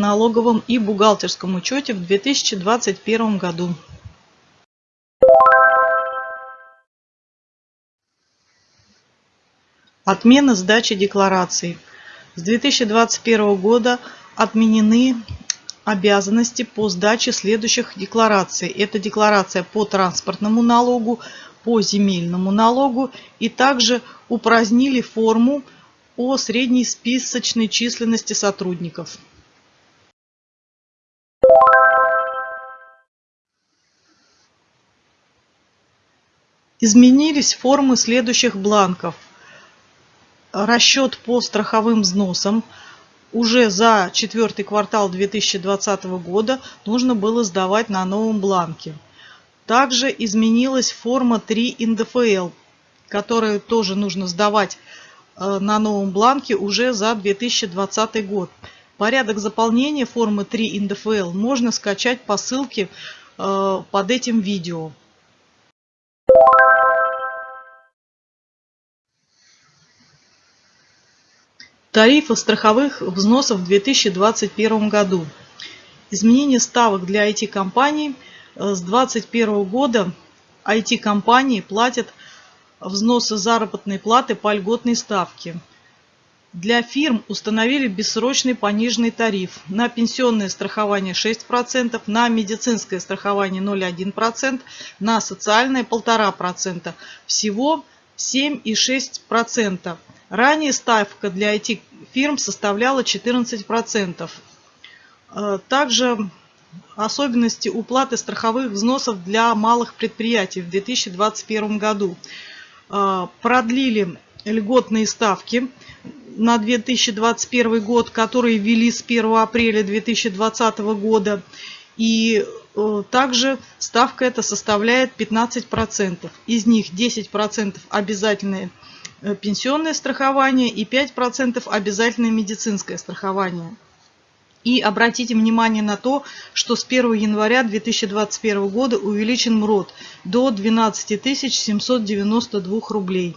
налоговом и бухгалтерском учете в 2021 году. Отмена сдачи деклараций. С 2021 года отменены обязанности по сдаче следующих деклараций. Это декларация по транспортному налогу, по земельному налогу и также упразднили форму о средней списочной численности сотрудников. Изменились формы следующих бланков. Расчет по страховым взносам – уже за четвертый квартал 2020 года нужно было сдавать на новом бланке. Также изменилась форма 3 НДФЛ, которую тоже нужно сдавать э, на новом бланке уже за 2020 год. Порядок заполнения формы 3 НДФЛ можно скачать по ссылке э, под этим видео. Тарифы страховых взносов в 2021 году. Изменение ставок для IT-компаний. Э, с 2021 года IT-компании платят взносы заработной платы по льготной ставке. Для фирм установили бессрочный пониженный тариф на пенсионное страхование 6%, на медицинское страхование 0,1%, на социальное 1,5%. Всего 7,6%. Ранее ставка для IT-фирм составляла 14%. Э, также особенности уплаты страховых взносов для малых предприятий в 2021 году. Э, продлили льготные ставки на 2021 год, которые ввели с 1 апреля 2020 года. И э, также ставка эта составляет 15%. Из них 10% обязательные пенсионное страхование и 5% обязательное медицинское страхование. И обратите внимание на то, что с 1 января 2021 года увеличен МРОД до 12 792 рублей.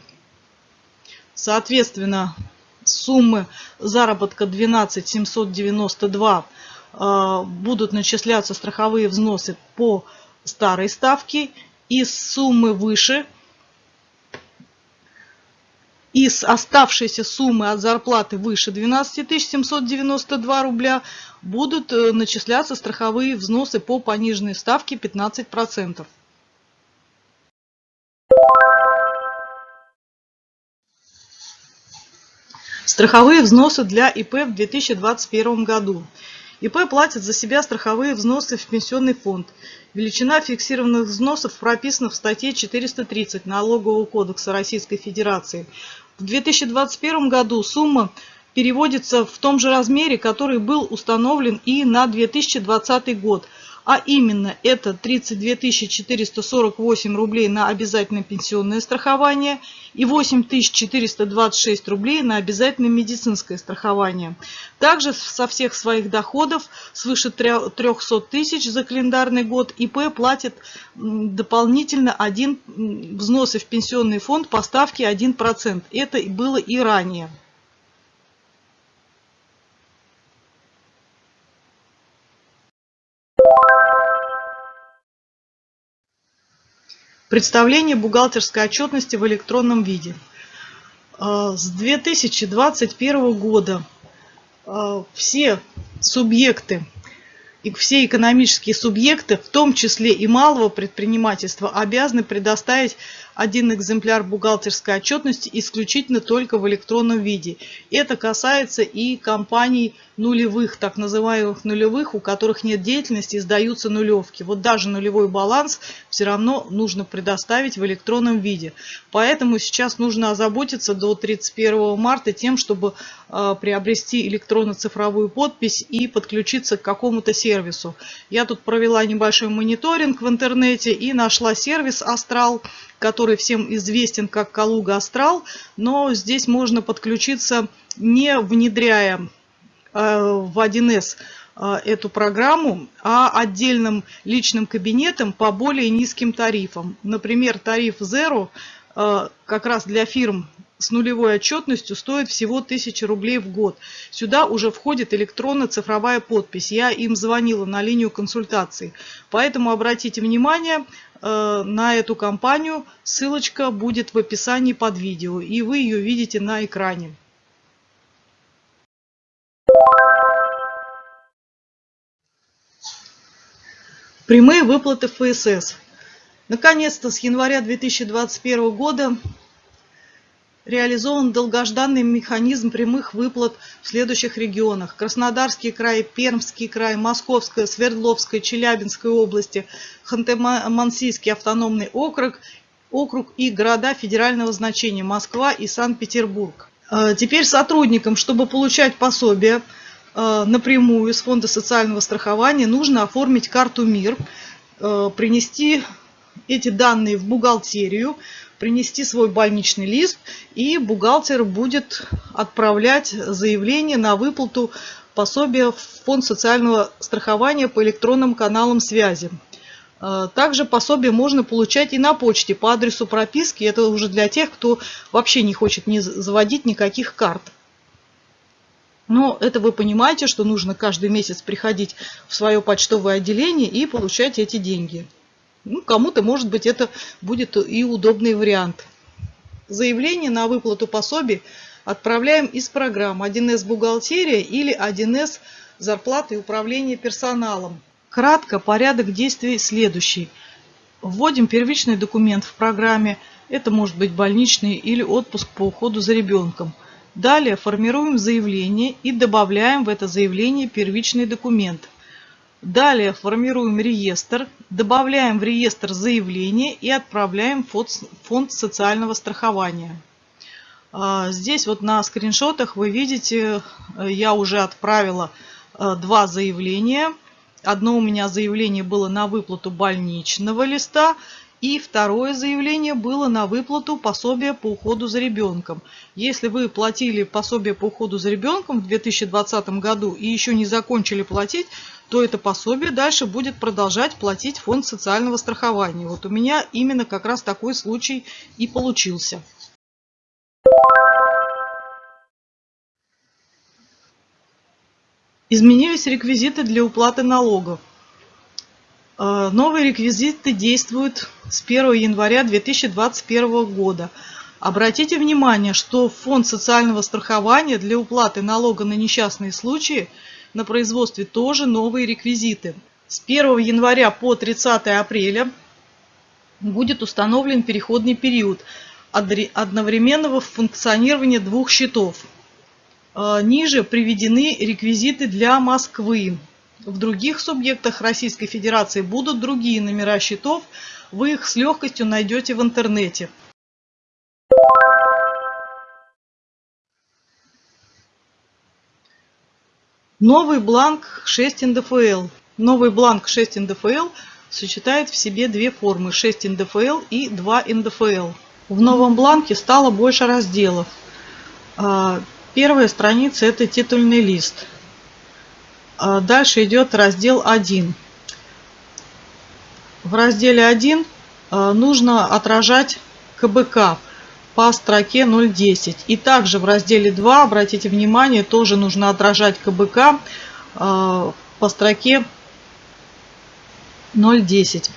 Соответственно, суммы заработка 12 792 э, будут начисляться страховые взносы по старой ставке. Из суммы выше из оставшейся суммы от зарплаты выше 12 792 рубля будут э, начисляться страховые взносы по пониженной ставке 15%. Страховые взносы для ИП в 2021 году. ИП платит за себя страховые взносы в пенсионный фонд. Величина фиксированных взносов прописана в статье 430 Налогового кодекса Российской Федерации. В 2021 году сумма переводится в том же размере, который был установлен и на 2020 год. А именно это 32 448 рублей на обязательное пенсионное страхование и 8 426 рублей на обязательное медицинское страхование. Также со всех своих доходов свыше 300 тысяч за календарный год ИП платит дополнительно один взносы в пенсионный фонд по ставке 1%. Это было и ранее. Представление бухгалтерской отчетности в электронном виде. А, с 2021 года а, все субъекты и все экономические субъекты, в том числе и малого предпринимательства, обязаны предоставить один экземпляр бухгалтерской отчетности исключительно только в электронном виде. Это касается и компаний нулевых, так называемых нулевых, у которых нет деятельности и сдаются нулевки. Вот даже нулевой баланс все равно нужно предоставить в электронном виде. Поэтому сейчас нужно озаботиться до 31 марта тем, чтобы э, приобрести электронно-цифровую подпись и подключиться к какому-то сервису. Я тут провела небольшой мониторинг в интернете и нашла сервис Астрал, который всем известен как Калуга Астрал, но здесь можно подключиться не внедряя э, в 1С э, эту программу, а отдельным личным кабинетом по более низким тарифам. Например, тариф Zero э, как раз для фирм с нулевой отчетностью стоит всего 1000 рублей в год. Сюда уже входит электронно-цифровая подпись. Я им звонила на линию консультаций. Поэтому обратите внимание э, на эту компанию. Ссылочка будет в описании под видео. И вы ее видите на экране. Прямые выплаты ФСС. Наконец-то с января 2021 года реализован долгожданный механизм прямых выплат в следующих регионах. Краснодарский край, Пермский край, Московская, Свердловская, Челябинская области, Ханты-Мансийский автономный округ, округ и города федерального значения Москва и Санкт-Петербург. Э, теперь сотрудникам, чтобы получать пособие э, напрямую с Фонда социального страхования, нужно оформить карту МИР, э, принести эти данные в бухгалтерию, принести свой больничный лист, и бухгалтер будет отправлять заявление на выплату пособия в Фонд социального страхования по электронным каналам связи. А, также пособие можно получать и на почте по адресу прописки. Это уже для тех, кто вообще не хочет не заводить никаких карт. Но это вы понимаете, что нужно каждый месяц приходить в свое почтовое отделение и получать эти деньги. Ну, кому-то, может быть, это будет и удобный вариант. Заявление на выплату пособий отправляем из программ 1С бухгалтерия или 1С зарплаты и управление персоналом. Кратко порядок действий следующий. Вводим первичный документ в программе. Это может быть больничный или отпуск по уходу за ребенком. Далее формируем заявление и добавляем в это заявление первичный документ. Далее формируем реестр, добавляем в реестр заявление и отправляем в фонд социального страхования. А, здесь вот на скриншотах вы видите, э, я уже отправила э, два заявления. Одно у меня заявление было на выплату больничного листа, и второе заявление было на выплату пособия по уходу за ребенком. Если вы платили пособие по уходу за ребенком в 2020 году и еще не закончили платить, то это пособие дальше будет продолжать платить фонд социального страхования. Вот у меня именно как раз такой случай и получился. Изменились реквизиты для уплаты налогов. Э, новые реквизиты действуют с 1 января 2021 года. Обратите внимание, что Фонд социального страхования для уплаты налога на несчастные случаи на производстве тоже новые реквизиты. С 1 января по 30 апреля будет установлен переходный период одновременного функционирования двух счетов. Э, ниже приведены реквизиты для Москвы. В других субъектах Российской Федерации будут другие номера счетов, вы их с легкостью найдете в интернете. Новый бланк 6 НДФЛ. Новый бланк 6 НДФЛ сочетает в себе две формы 6 НДФЛ и 2 НДФЛ. В новом бланке стало больше разделов. А, первая страница это титульный лист. А дальше идет раздел 1. В разделе 1 а, нужно отражать КБК по строке 0.10. И также в разделе 2, обратите внимание, тоже нужно отражать КБК а, по строке 0.10.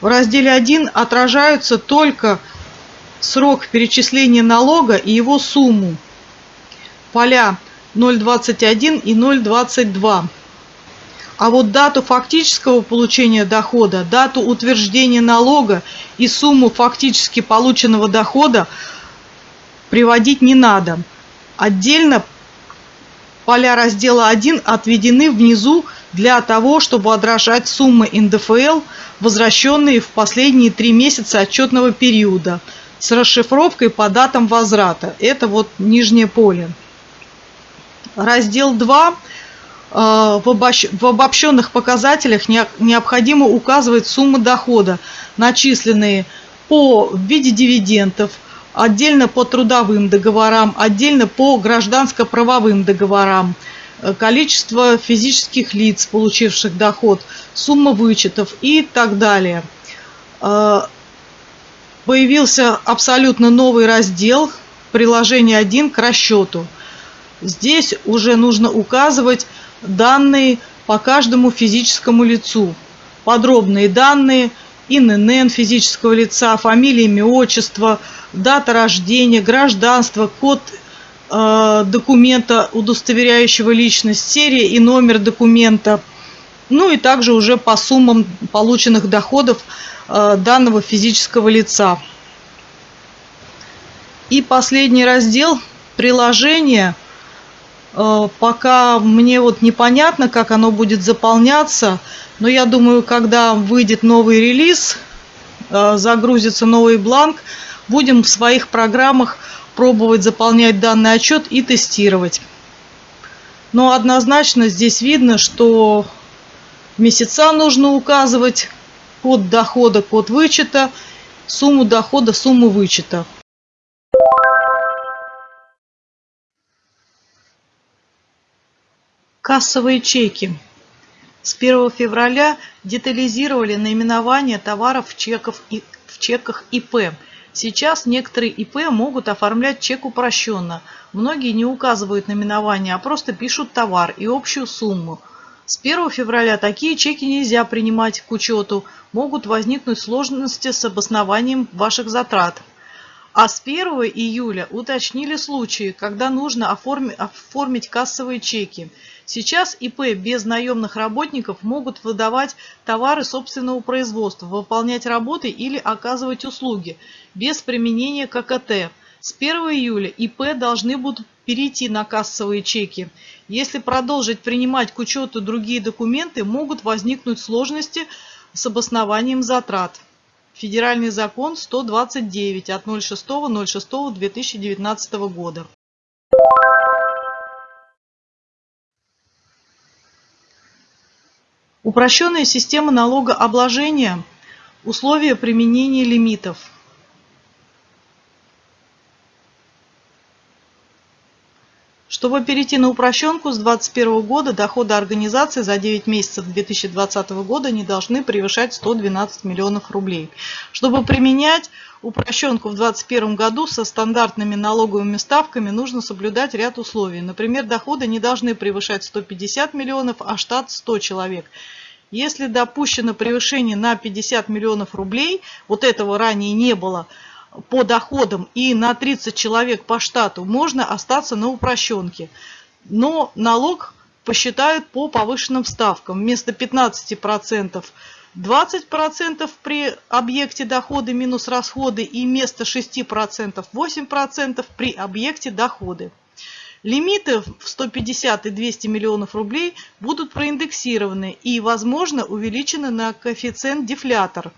В разделе 1 отражаются только срок перечисления налога и его сумму. Поля 0,21 и 0,22. А вот дату фактического получения дохода, дату утверждения налога и сумму фактически полученного дохода приводить не надо. Отдельно поля раздела 1 отведены внизу для того, чтобы отражать суммы НДФЛ, возвращенные в последние три месяца отчетного периода с расшифровкой по датам возврата. Это вот нижнее поле. Раздел 2. Э, в обобщенных показателях необходимо указывать суммы дохода, начисленные по в виде дивидендов, отдельно по трудовым договорам, отдельно по гражданско-правовым договорам, э, количество физических лиц, получивших доход, сумма вычетов и так далее. Э, появился абсолютно новый раздел приложение 1 к расчету. Здесь уже нужно указывать данные по каждому физическому лицу. Подробные данные, ИНН физического лица, фамилия, имя, отчество, дата рождения, гражданство, код э, документа, удостоверяющего личность, серия и номер документа. Ну и также уже по суммам полученных доходов э, данного физического лица. И последний раздел приложения. Э, пока мне вот непонятно, как оно будет заполняться. Но я думаю, когда выйдет новый релиз, э, загрузится новый бланк, будем в своих программах пробовать заполнять данный отчет и тестировать. Но однозначно здесь видно, что месяца нужно указывать, код дохода, код вычета, сумму дохода, сумму вычета. Кассовые чеки. С 1 февраля детализировали наименование товаров в, чеков и, в чеках ИП. Сейчас некоторые ИП могут оформлять чек упрощенно. Многие не указывают наименование, а просто пишут товар и общую сумму. С 1 февраля такие чеки нельзя принимать к учету. Могут возникнуть сложности с обоснованием ваших затрат. А с 1 июля уточнили случаи, когда нужно оформить кассовые чеки. Сейчас ИП без наемных работников могут выдавать товары собственного производства, выполнять работы или оказывать услуги без применения ККТ. С 1 июля ИП должны будут перейти на кассовые чеки. Если продолжить принимать к учету другие документы, могут возникнуть сложности с обоснованием затрат. Федеральный закон 129 от 06.06.2019 года. Упрощенная система налогообложения. Условия применения лимитов. Чтобы перейти на упрощенку с 2021 года, доходы организации за 9 месяцев 2020 года не должны превышать 112 миллионов рублей. Чтобы применять упрощенку в 2021 году со стандартными налоговыми ставками нужно соблюдать ряд условий. Например, доходы не должны превышать 150 миллионов, а штат 100 человек. Если допущено превышение на 50 миллионов рублей, вот этого ранее не было – по доходам и на 30 человек по штату можно остаться на упрощенке. Но налог посчитают по повышенным ставкам. Вместо 15% 20% при объекте доходы минус расходы и вместо 6% 8% при объекте доходы. Лимиты в 150 и 200 миллионов рублей будут проиндексированы и, возможно, увеличены на коэффициент дефлятор.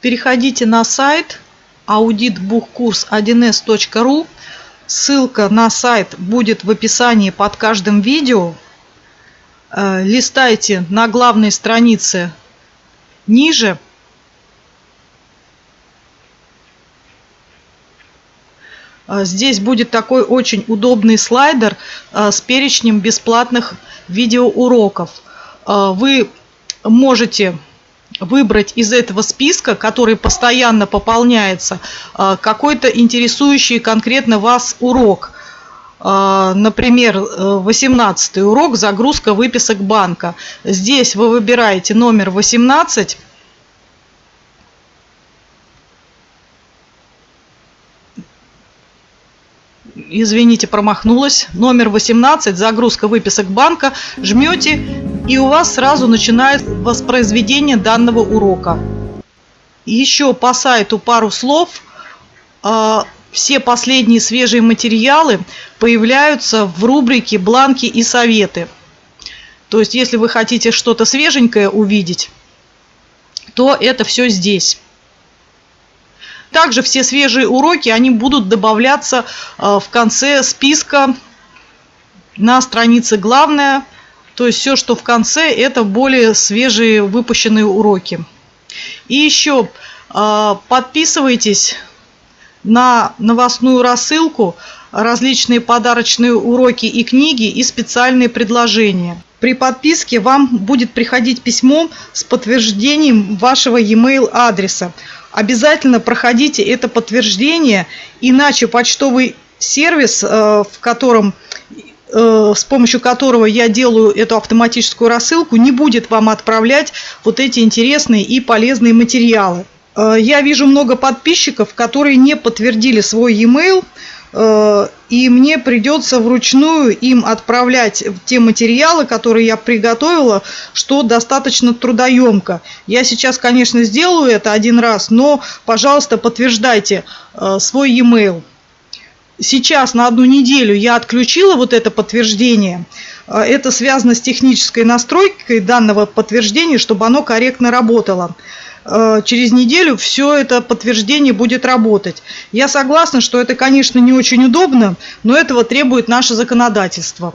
Переходите на сайт auditbuchkurs1s.ru. Ссылка на сайт будет в описании под каждым видео. Э, листайте на главной странице ниже. Э, здесь будет такой очень удобный слайдер э, с перечнем бесплатных видеоуроков. Вы можете выбрать из этого списка, который постоянно пополняется, а, какой-то интересующий конкретно вас урок. А, например, 18 урок «Загрузка выписок банка». Здесь вы выбираете номер 18 извините, промахнулась. Номер 18, загрузка выписок банка. Жмете, и у вас сразу начинает воспроизведение данного урока. Еще по сайту пару слов. А, все последние свежие материалы появляются в рубрике «Бланки и советы». То есть, если вы хотите что-то свеженькое увидеть, то это все здесь. Также все свежие уроки, они будут добавляться э, в конце списка на странице «Главное». То есть все, что в конце, это более свежие выпущенные уроки. И еще э, подписывайтесь на новостную рассылку, различные подарочные уроки и книги и специальные предложения. При подписке вам будет приходить письмо с подтверждением вашего e-mail адреса. Обязательно проходите это подтверждение, иначе почтовый сервис, в котором с помощью которого я делаю эту автоматическую рассылку, не будет вам отправлять вот эти интересные и полезные материалы. Я вижу много подписчиков, которые не подтвердили свой e-mail, Э, и мне придется вручную им отправлять те материалы, которые я приготовила, что достаточно трудоемко. Я сейчас, конечно, сделаю это один раз, но, пожалуйста, подтверждайте э, свой e-mail. Сейчас на одну неделю я отключила вот это подтверждение. Э, это связано с технической настройкой данного подтверждения, чтобы оно корректно работало. Э, через неделю все это подтверждение будет работать. Я согласна, что это, конечно, не очень удобно, но этого требует наше законодательство.